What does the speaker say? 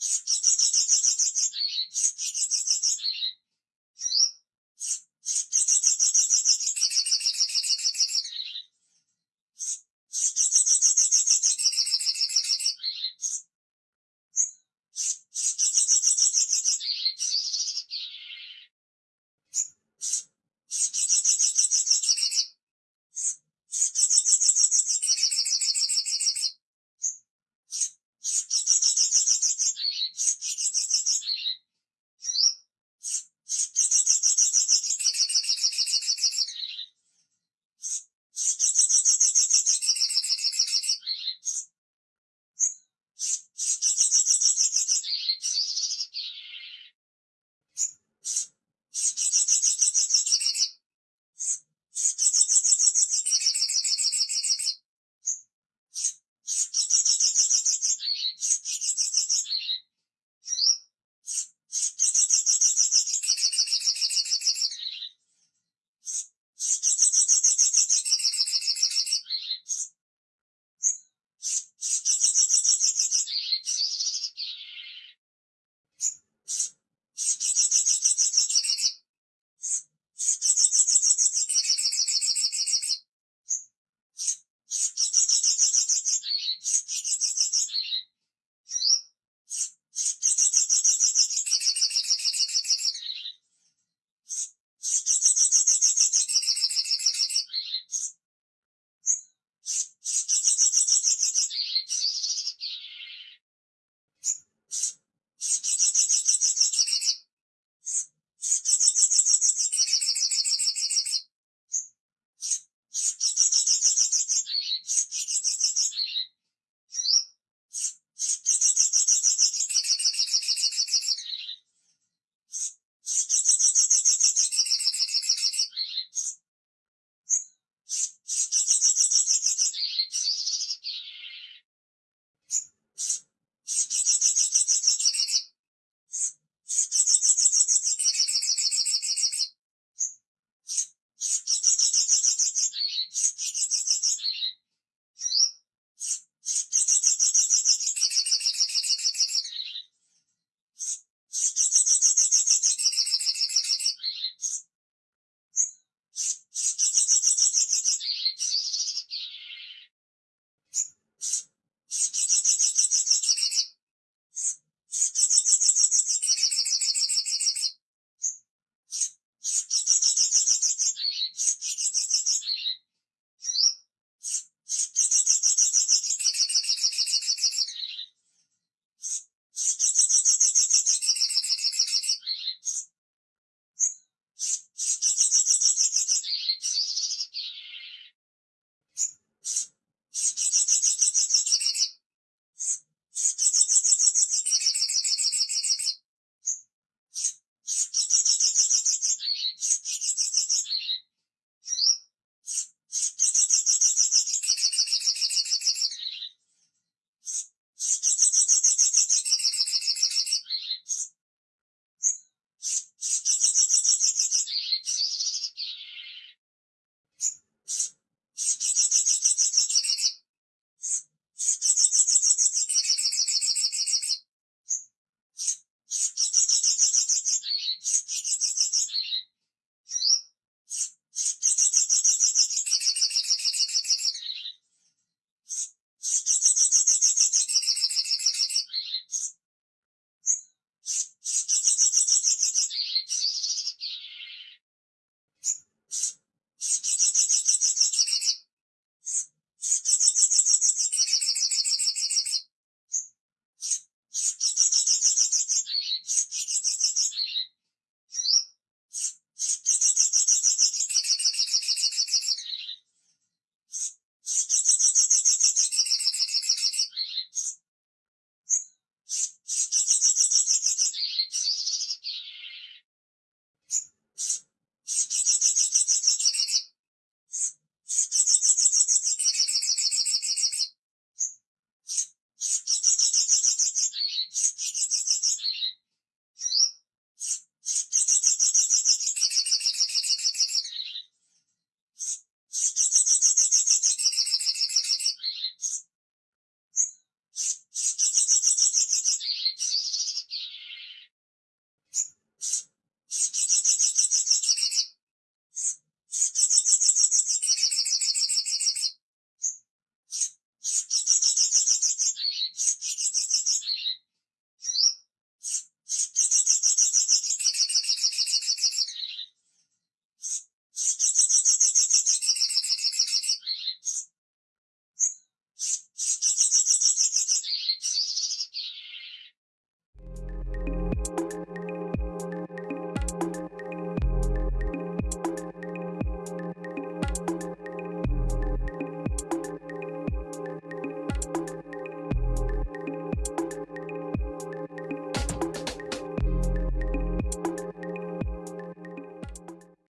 you